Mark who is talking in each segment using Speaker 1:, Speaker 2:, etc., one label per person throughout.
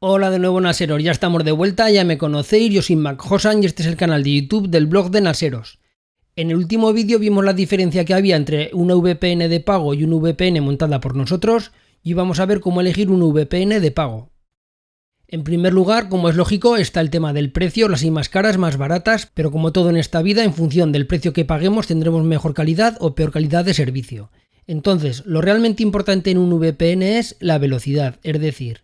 Speaker 1: Hola de nuevo Naseros, ya estamos de vuelta, ya me conocéis, yo soy Mac Hosan y este es el canal de YouTube del blog de Naseros. En el último vídeo vimos la diferencia que había entre una VPN de pago y una VPN montada por nosotros y vamos a ver cómo elegir una VPN de pago. En primer lugar, como es lógico, está el tema del precio, las hay más caras, más baratas, pero como todo en esta vida, en función del precio que paguemos tendremos mejor calidad o peor calidad de servicio. Entonces, lo realmente importante en un VPN es la velocidad, es decir,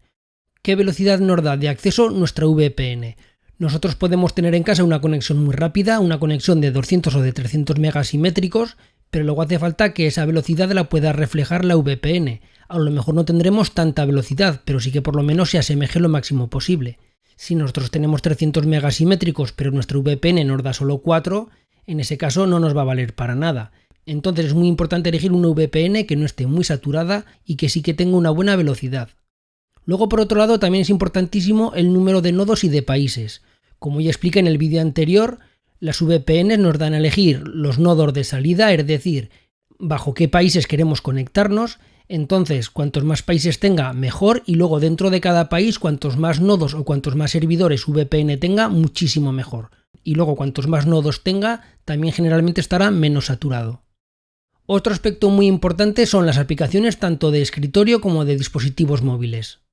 Speaker 1: qué velocidad nos da de acceso nuestra VPN. Nosotros podemos tener en casa una conexión muy rápida, una conexión de 200 o de 300 megas simétricos, pero luego hace falta que esa velocidad la pueda reflejar la VPN. A lo mejor no tendremos tanta velocidad, pero sí que por lo menos se asemeje lo máximo posible. Si nosotros tenemos 300 megas simétricos, pero nuestra VPN nos da solo 4, en ese caso no nos va a valer para nada. Entonces es muy importante elegir una VPN que no esté muy saturada y que sí que tenga una buena velocidad. Luego, por otro lado, también es importantísimo el número de nodos y de países. Como ya expliqué en el vídeo anterior, las VPN nos dan a elegir los nodos de salida, es decir, bajo qué países queremos conectarnos. Entonces, cuantos más países tenga, mejor. Y luego dentro de cada país, cuantos más nodos o cuantos más servidores VPN tenga, muchísimo mejor. Y luego, cuantos más nodos tenga, también generalmente estará menos saturado. Otro aspecto muy importante son las aplicaciones tanto de escritorio como de dispositivos móviles.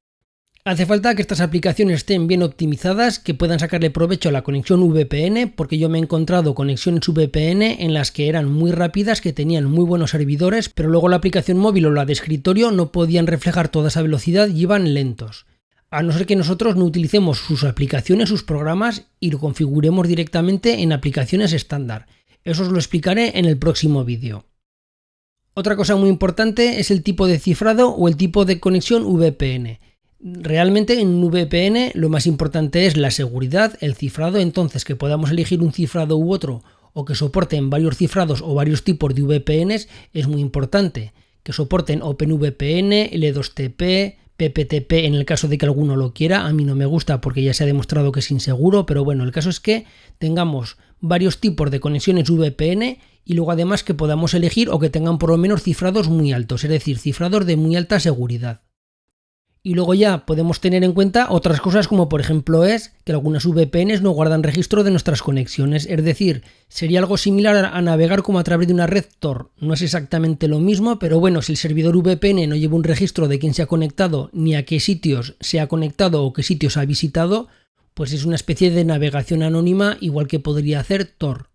Speaker 1: Hace falta que estas aplicaciones estén bien optimizadas, que puedan sacarle provecho a la conexión VPN, porque yo me he encontrado conexiones VPN en las que eran muy rápidas, que tenían muy buenos servidores, pero luego la aplicación móvil o la de escritorio no podían reflejar toda esa velocidad y iban lentos. A no ser que nosotros no utilicemos sus aplicaciones, sus programas y lo configuremos directamente en aplicaciones estándar. Eso os lo explicaré en el próximo vídeo. Otra cosa muy importante es el tipo de cifrado o el tipo de conexión VPN. Realmente en un VPN lo más importante es la seguridad, el cifrado, entonces que podamos elegir un cifrado u otro o que soporten varios cifrados o varios tipos de VPNs es muy importante. Que soporten OpenVPN, L2TP, PPTP en el caso de que alguno lo quiera, a mí no me gusta porque ya se ha demostrado que es inseguro, pero bueno, el caso es que tengamos varios tipos de conexiones VPN y luego además que podamos elegir o que tengan por lo menos cifrados muy altos, es decir, cifrados de muy alta seguridad. Y luego ya podemos tener en cuenta otras cosas como por ejemplo es que algunas VPNs no guardan registro de nuestras conexiones, es decir, sería algo similar a navegar como a través de una red Tor. No es exactamente lo mismo, pero bueno, si el servidor VPN no lleva un registro de quién se ha conectado, ni a qué sitios se ha conectado o qué sitios ha visitado, pues es una especie de navegación anónima igual que podría hacer Tor.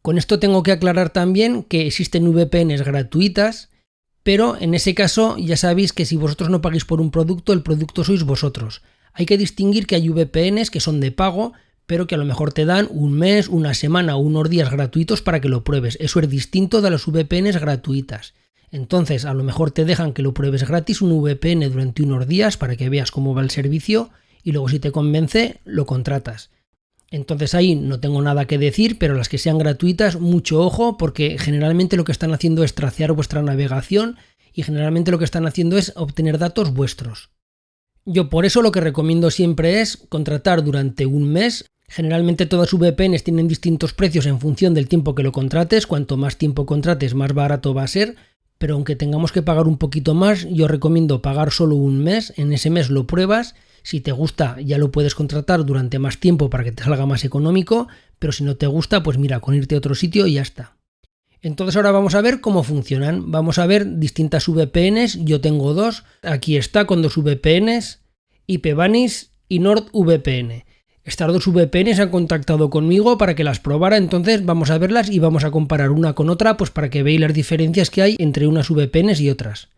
Speaker 1: Con esto tengo que aclarar también que existen VPNs gratuitas, pero en ese caso ya sabéis que si vosotros no pagáis por un producto, el producto sois vosotros. Hay que distinguir que hay VPNs que son de pago, pero que a lo mejor te dan un mes, una semana o unos días gratuitos para que lo pruebes. Eso es distinto de las VPNs gratuitas. Entonces, a lo mejor te dejan que lo pruebes gratis un VPN durante unos días para que veas cómo va el servicio y luego si te convence, lo contratas. Entonces ahí no tengo nada que decir, pero las que sean gratuitas, mucho ojo, porque generalmente lo que están haciendo es tracear vuestra navegación y generalmente lo que están haciendo es obtener datos vuestros. Yo por eso lo que recomiendo siempre es contratar durante un mes. Generalmente todas VPNs tienen distintos precios en función del tiempo que lo contrates. Cuanto más tiempo contrates, más barato va a ser. Pero aunque tengamos que pagar un poquito más, yo recomiendo pagar solo un mes. En ese mes lo pruebas si te gusta, ya lo puedes contratar durante más tiempo para que te salga más económico, pero si no te gusta, pues mira, con irte a otro sitio y ya está. Entonces ahora vamos a ver cómo funcionan. Vamos a ver distintas VPNs. Yo tengo dos. Aquí está con dos VPNs, IPVanish y NordVPN. Estas dos VPNs han contactado conmigo para que las probara, entonces vamos a verlas y vamos a comparar una con otra, pues para que veáis las diferencias que hay entre unas VPNs y otras.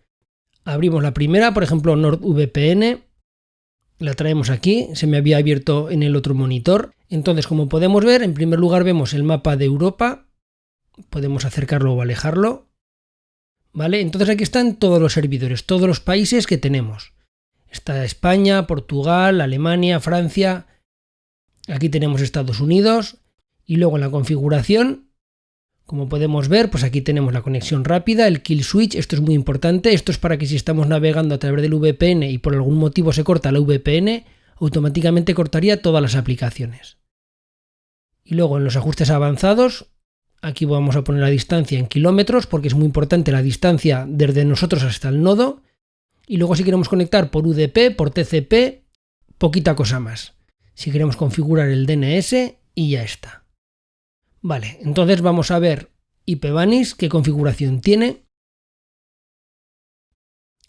Speaker 1: Abrimos la primera, por ejemplo NordVPN, la traemos aquí, se me había abierto en el otro monitor. Entonces, como podemos ver, en primer lugar vemos el mapa de Europa, podemos acercarlo o alejarlo. ¿Vale? Entonces aquí están todos los servidores, todos los países que tenemos. Está España, Portugal, Alemania, Francia. Aquí tenemos Estados Unidos. Y luego en la configuración como podemos ver, pues aquí tenemos la conexión rápida, el kill switch, esto es muy importante, esto es para que si estamos navegando a través del VPN y por algún motivo se corta la VPN, automáticamente cortaría todas las aplicaciones. Y luego en los ajustes avanzados, aquí vamos a poner la distancia en kilómetros porque es muy importante la distancia desde nosotros hasta el nodo. Y luego si queremos conectar por UDP, por TCP, poquita cosa más. Si queremos configurar el DNS y ya está. Vale, entonces vamos a ver IPVanish, qué configuración tiene.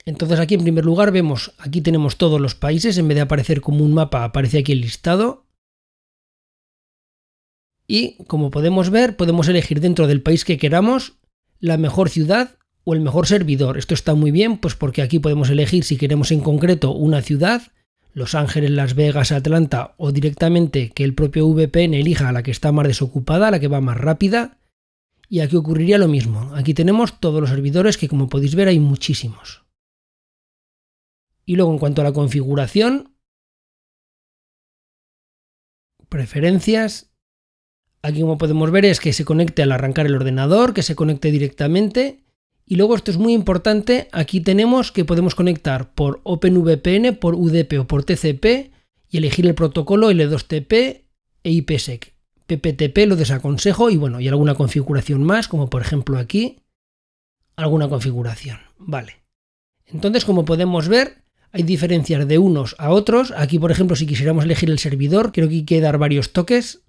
Speaker 1: Entonces aquí en primer lugar vemos, aquí tenemos todos los países, en vez de aparecer como un mapa aparece aquí el listado. Y como podemos ver, podemos elegir dentro del país que queramos la mejor ciudad o el mejor servidor. Esto está muy bien, pues porque aquí podemos elegir si queremos en concreto una ciudad, Los Ángeles, Las Vegas, Atlanta o directamente que el propio VPN elija a la que está más desocupada, la que va más rápida. Y aquí ocurriría lo mismo. Aquí tenemos todos los servidores que como podéis ver hay muchísimos. Y luego en cuanto a la configuración, preferencias, aquí como podemos ver es que se conecte al arrancar el ordenador, que se conecte directamente y luego esto es muy importante, aquí tenemos que podemos conectar por OpenVPN, por UDP o por TCP y elegir el protocolo L2TP e IPsec. PPTP lo desaconsejo y bueno, y alguna configuración más, como por ejemplo aquí, alguna configuración. Vale. Entonces, como podemos ver, hay diferencias de unos a otros. Aquí, por ejemplo, si quisiéramos elegir el servidor, creo que hay que dar varios toques.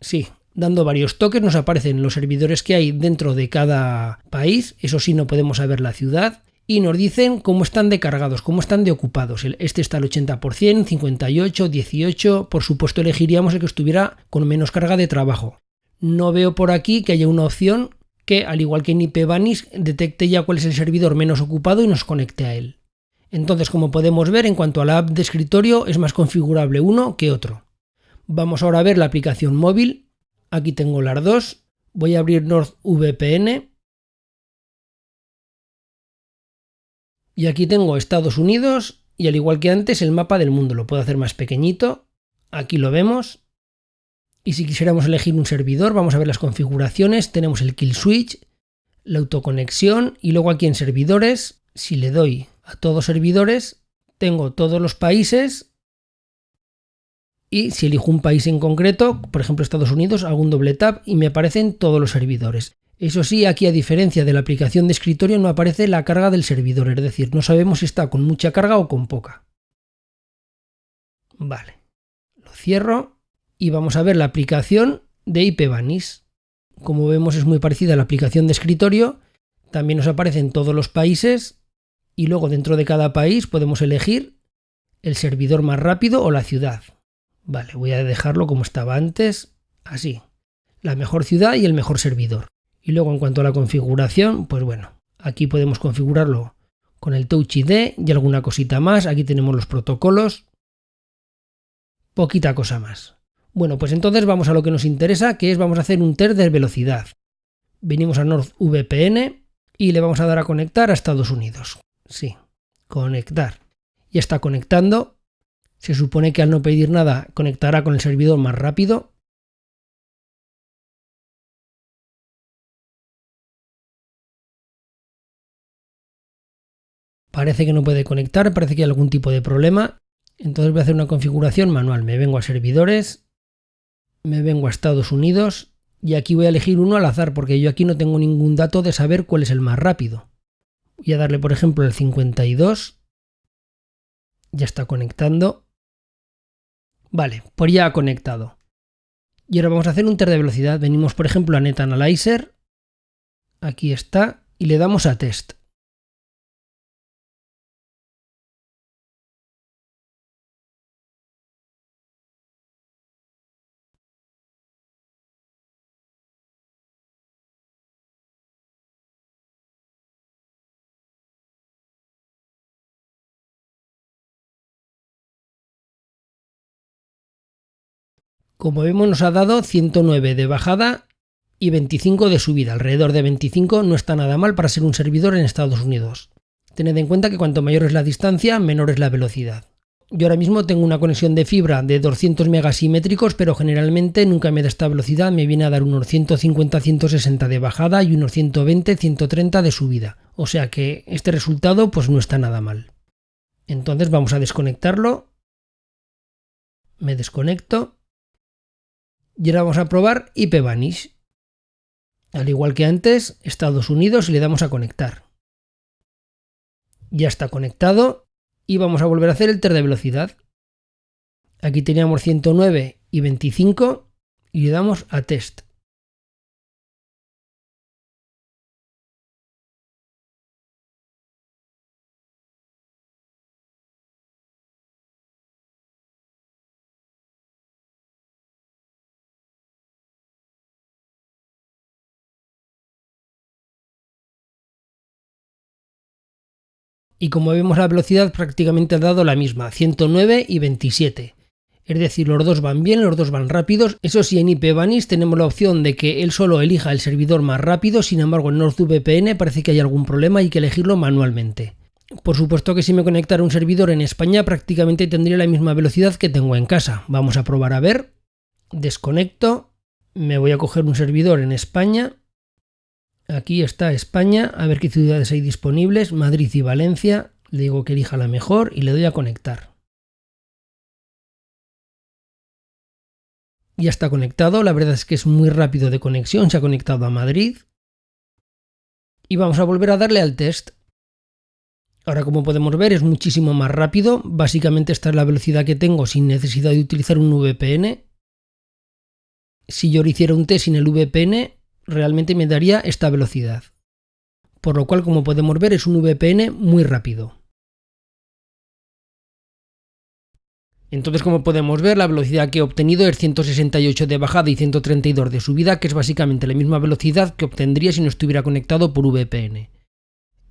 Speaker 1: Sí, dando varios toques nos aparecen los servidores que hay dentro de cada país, eso sí no podemos saber la ciudad, y nos dicen cómo están de cargados, cómo están de ocupados. Este está al 80%, 58, 18, por supuesto elegiríamos el que estuviera con menos carga de trabajo. No veo por aquí que haya una opción que, al igual que en IPVanish, detecte ya cuál es el servidor menos ocupado y nos conecte a él. Entonces, como podemos ver, en cuanto a la app de escritorio, es más configurable uno que otro. Vamos ahora a ver la aplicación móvil Aquí tengo las dos. Voy a abrir NordVPN. Y aquí tengo Estados Unidos y al igual que antes el mapa del mundo. Lo puedo hacer más pequeñito. Aquí lo vemos. Y si quisiéramos elegir un servidor, vamos a ver las configuraciones. Tenemos el kill switch, la autoconexión y luego aquí en servidores, si le doy a todos servidores, tengo todos los países y si elijo un país en concreto, por ejemplo Estados Unidos, hago un doble tap y me aparecen todos los servidores. Eso sí, aquí a diferencia de la aplicación de escritorio no aparece la carga del servidor, es decir, no sabemos si está con mucha carga o con poca. Vale, lo cierro y vamos a ver la aplicación de IPVanish. Como vemos es muy parecida a la aplicación de escritorio, también nos aparecen todos los países y luego dentro de cada país podemos elegir el servidor más rápido o la ciudad. Vale, voy a dejarlo como estaba antes, así. La mejor ciudad y el mejor servidor. Y luego en cuanto a la configuración, pues bueno, aquí podemos configurarlo con el Touch ID y alguna cosita más. Aquí tenemos los protocolos. Poquita cosa más. Bueno, pues entonces vamos a lo que nos interesa, que es vamos a hacer un test de velocidad. Venimos a NordVPN y le vamos a dar a conectar a Estados Unidos. Sí, conectar. Ya está conectando se supone que al no pedir nada conectará con el servidor más rápido. Parece que no puede conectar, parece que hay algún tipo de problema. Entonces voy a hacer una configuración manual. Me vengo a servidores, me vengo a Estados Unidos y aquí voy a elegir uno al azar porque yo aquí no tengo ningún dato de saber cuál es el más rápido. Voy a darle por ejemplo el 52. Ya está conectando. Vale, por ya ha conectado. Y ahora vamos a hacer un test de velocidad. Venimos, por ejemplo, a NetAnalyzer. Aquí está. Y le damos a Test. Como vemos nos ha dado 109 de bajada y 25 de subida. Alrededor de 25 no está nada mal para ser un servidor en Estados Unidos. Tened en cuenta que cuanto mayor es la distancia, menor es la velocidad. Yo ahora mismo tengo una conexión de fibra de 200 megasimétricos, pero generalmente nunca me da esta velocidad, me viene a dar unos 150-160 de bajada y unos 120-130 de subida. O sea que este resultado pues no está nada mal. Entonces vamos a desconectarlo. Me desconecto. Y ahora vamos a probar IPVanish. Al igual que antes, Estados Unidos y le damos a conectar. Ya está conectado y vamos a volver a hacer el test de velocidad. Aquí teníamos 109 y 25 y le damos a test. Y como vemos la velocidad prácticamente ha dado la misma, 109 y 27. Es decir, los dos van bien, los dos van rápidos. Eso sí, en IPVanish tenemos la opción de que él solo elija el servidor más rápido, sin embargo en NordVPN parece que hay algún problema y hay que elegirlo manualmente. Por supuesto que si me conectara un servidor en España prácticamente tendría la misma velocidad que tengo en casa. Vamos a probar a ver. Desconecto. Me voy a coger un servidor en España Aquí está España, a ver qué ciudades hay disponibles, Madrid y Valencia. Le digo que elija la mejor y le doy a conectar. Ya está conectado, la verdad es que es muy rápido de conexión, se ha conectado a Madrid. Y vamos a volver a darle al test. Ahora como podemos ver es muchísimo más rápido, básicamente esta es la velocidad que tengo sin necesidad de utilizar un VPN. Si yo hiciera un test sin el VPN, realmente me daría esta velocidad. Por lo cual, como podemos ver, es un VPN muy rápido. Entonces, como podemos ver, la velocidad que he obtenido es 168 de bajada y 132 de subida, que es básicamente la misma velocidad que obtendría si no estuviera conectado por VPN.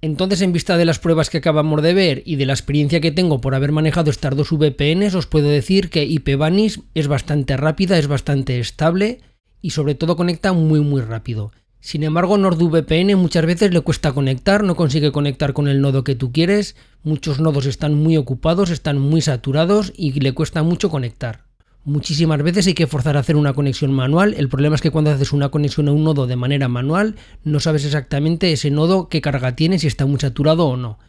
Speaker 1: Entonces, en vista de las pruebas que acabamos de ver y de la experiencia que tengo por haber manejado estas dos VPNs, os puedo decir que IPVanish es bastante rápida, es bastante estable y sobre todo conecta muy muy rápido. Sin embargo, NordVPN muchas veces le cuesta conectar, no consigue conectar con el nodo que tú quieres, muchos nodos están muy ocupados, están muy saturados y le cuesta mucho conectar. Muchísimas veces hay que forzar a hacer una conexión manual, el problema es que cuando haces una conexión a un nodo de manera manual no sabes exactamente ese nodo qué carga tiene, si está muy saturado o no.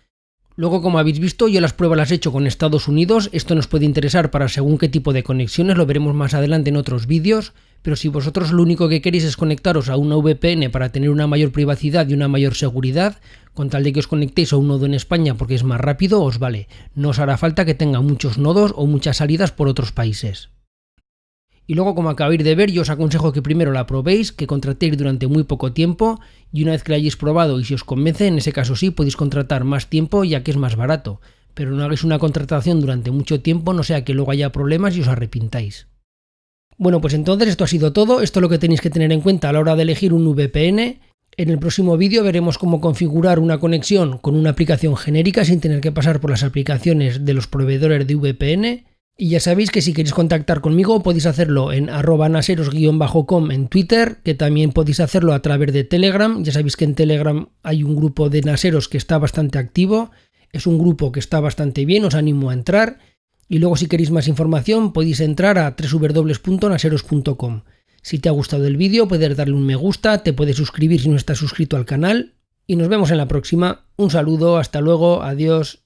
Speaker 1: Luego, como habéis visto, yo las pruebas las he hecho con Estados Unidos, esto nos puede interesar para según qué tipo de conexiones, lo veremos más adelante en otros vídeos, pero si vosotros lo único que queréis es conectaros a una VPN para tener una mayor privacidad y una mayor seguridad, con tal de que os conectéis a un nodo en España porque es más rápido, os vale. No os hará falta que tenga muchos nodos o muchas salidas por otros países. Y luego, como acabáis de ver, yo os aconsejo que primero la probéis, que contratéis durante muy poco tiempo y una vez que la hayáis probado y si os convence, en ese caso sí podéis contratar más tiempo ya que es más barato. Pero no hagáis una contratación durante mucho tiempo, no sea que luego haya problemas y os arrepintáis. Bueno, pues entonces esto ha sido todo, esto es lo que tenéis que tener en cuenta a la hora de elegir un VPN. En el próximo vídeo veremos cómo configurar una conexión con una aplicación genérica sin tener que pasar por las aplicaciones de los proveedores de VPN y ya sabéis que si queréis contactar conmigo podéis hacerlo en arroba naseros-com en Twitter, que también podéis hacerlo a través de Telegram. Ya sabéis que en Telegram hay un grupo de naseros que está bastante activo. Es un grupo que está bastante bien, os animo a entrar. Y luego si queréis más información podéis entrar a www.naseros.com. Si te ha gustado el vídeo puedes darle un me gusta, te puedes suscribir si no estás suscrito al canal. Y nos vemos en la próxima. Un saludo, hasta luego, adiós.